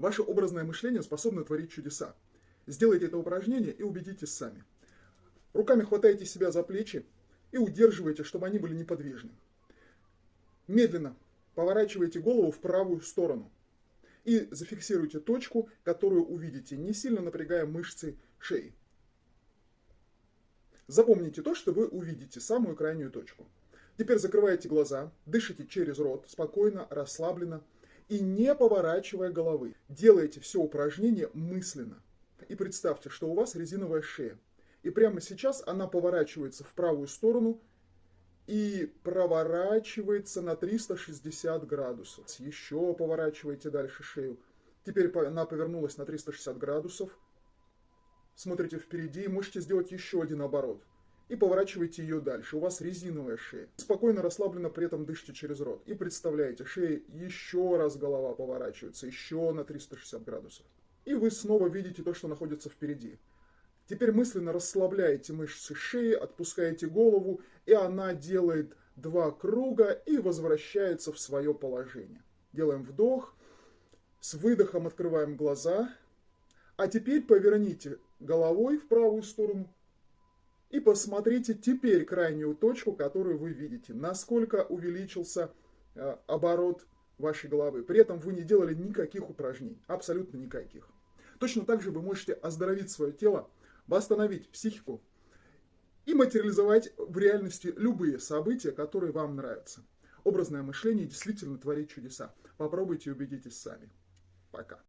Ваше образное мышление способно творить чудеса. Сделайте это упражнение и убедитесь сами. Руками хватайте себя за плечи и удерживайте, чтобы они были неподвижны. Медленно поворачивайте голову в правую сторону и зафиксируйте точку, которую увидите, не сильно напрягая мышцы шеи. Запомните то, что вы увидите, самую крайнюю точку. Теперь закрываете глаза, дышите через рот, спокойно, расслабленно и не поворачивая головы. Делайте все упражнение мысленно. И представьте, что у вас резиновая шея. И прямо сейчас она поворачивается в правую сторону и проворачивается на 360 градусов. Еще поворачивайте дальше шею. Теперь она повернулась на 360 градусов. Смотрите впереди, можете сделать еще один оборот. И поворачивайте ее дальше. У вас резиновая шея. Спокойно, расслабленно при этом дышите через рот. И представляете, шея еще раз голова поворачивается, еще на 360 градусов. И вы снова видите то, что находится впереди. Теперь мысленно расслабляете мышцы шеи, отпускаете голову, и она делает два круга и возвращается в свое положение. Делаем вдох, с выдохом открываем глаза, а теперь поверните головой в правую сторону и посмотрите теперь крайнюю точку, которую вы видите, насколько увеличился э, оборот вашей головы. При этом вы не делали никаких упражнений, абсолютно никаких. Точно так же вы можете оздоровить свое тело, восстановить психику и материализовать в реальности любые события, которые вам нравятся. Образное мышление действительно творит чудеса. Попробуйте и убедитесь сами. Пока.